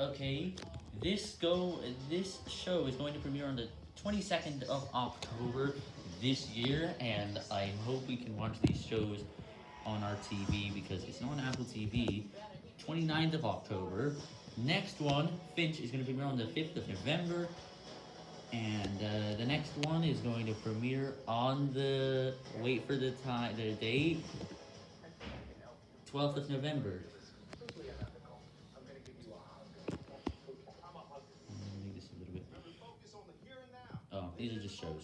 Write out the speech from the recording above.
Okay, this go this show is going to premiere on the 22nd of October this year, and I hope we can watch these shows on our TV because it's not on Apple TV. 29th of October. Next one, Finch, is going to premiere on the 5th of November, and uh, the next one is going to premiere on the wait for the time the date 12th of November. These are just shows.